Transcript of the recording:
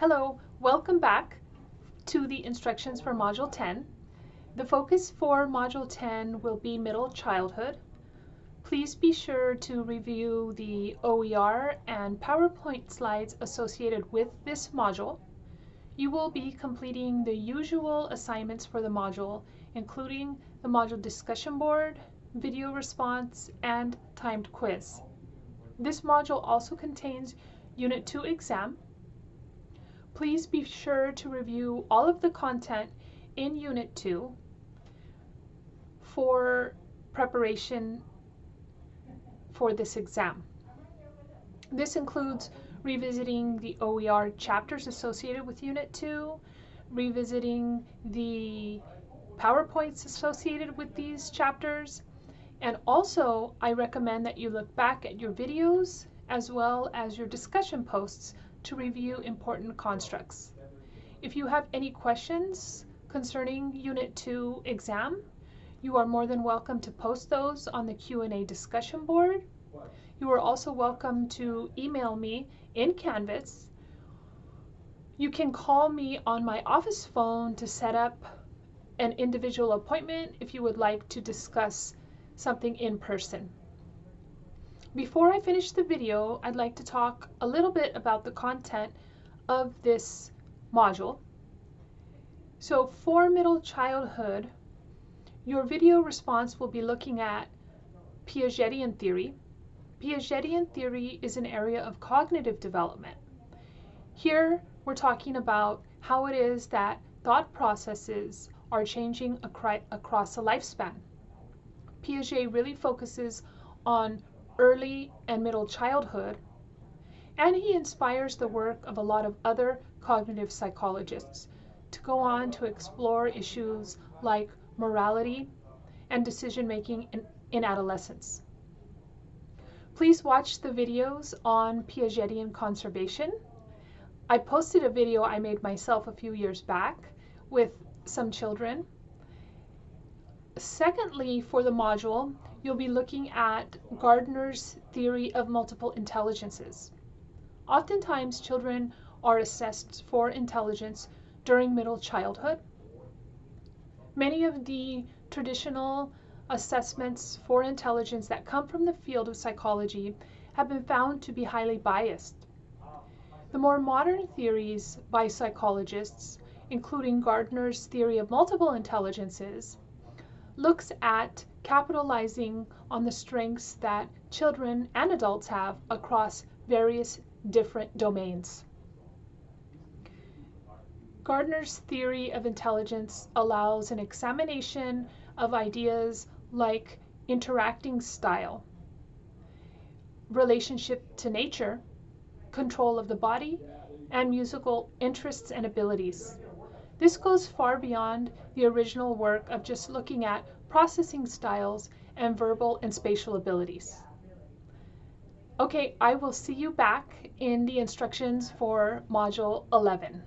Hello, welcome back to the instructions for Module 10. The focus for Module 10 will be middle childhood. Please be sure to review the OER and PowerPoint slides associated with this module. You will be completing the usual assignments for the module, including the module discussion board, video response, and timed quiz. This module also contains Unit 2 exam. Please be sure to review all of the content in Unit 2 for preparation for this exam. This includes revisiting the OER chapters associated with Unit 2, revisiting the PowerPoints associated with these chapters, and also I recommend that you look back at your videos as well as your discussion posts to review important constructs. If you have any questions concerning Unit 2 exam, you are more than welcome to post those on the Q&A discussion board. You are also welcome to email me in Canvas. You can call me on my office phone to set up an individual appointment if you would like to discuss something in person. Before I finish the video, I'd like to talk a little bit about the content of this module. So for middle childhood, your video response will be looking at Piagetian theory. Piagetian theory is an area of cognitive development. Here, we're talking about how it is that thought processes are changing across a lifespan. Piaget really focuses on early and middle childhood, and he inspires the work of a lot of other cognitive psychologists to go on to explore issues like morality and decision making in, in adolescence. Please watch the videos on Piagetian conservation. I posted a video I made myself a few years back with some children. Secondly, for the module, you'll be looking at Gardner's theory of multiple intelligences. Oftentimes, children are assessed for intelligence during middle childhood. Many of the traditional assessments for intelligence that come from the field of psychology have been found to be highly biased. The more modern theories by psychologists, including Gardner's theory of multiple intelligences, looks at capitalizing on the strengths that children and adults have across various different domains. Gardner's theory of intelligence allows an examination of ideas like interacting style, relationship to nature, control of the body, and musical interests and abilities. This goes far beyond the original work of just looking at processing styles, and verbal and spatial abilities. Okay, I will see you back in the instructions for Module 11.